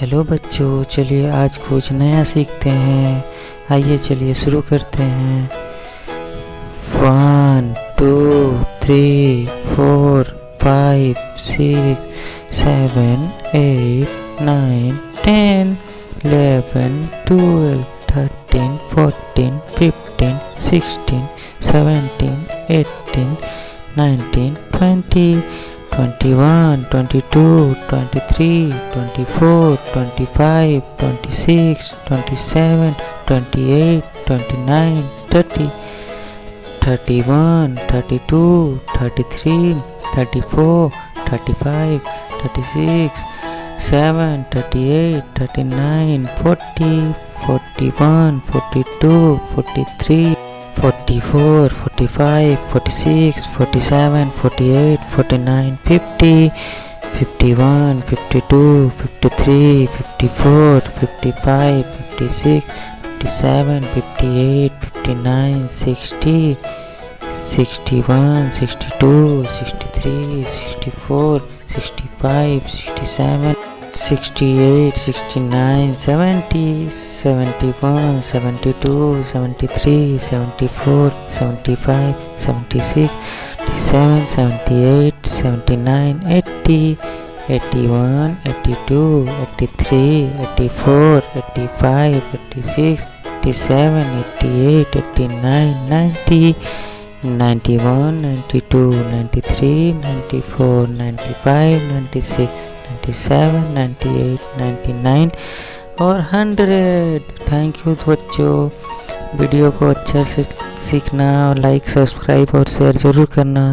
Hello बच्चों, चलिए आज कुछ नया सीखते हैं। आइए चलिए शुरू करते हैं। One two three four five six seven eight nine ten eleven twelve thirteen fourteen fifteen sixteen seventeen eighteen nineteen twenty 21 22 23 24 25 26 27 28 29 30 31 32 33 34 35 36 7 38 39 40 41 42 43 44 45 46 47 48 49 50 51 52 53 54 55 56 57 58 59 60 61 62 63 64 65 67 68 69 70 71 72 73 74 75 76 77 78 79 80 81 82 83 84 85 86 87 88 89 90 91 92 93 94 95 96 97 98 99 और 100 थैंक यू बच्चों। वीडियो को अच्छे से सीखना और लाइक सब्सक्राइब और शेयर ज़रूर करना।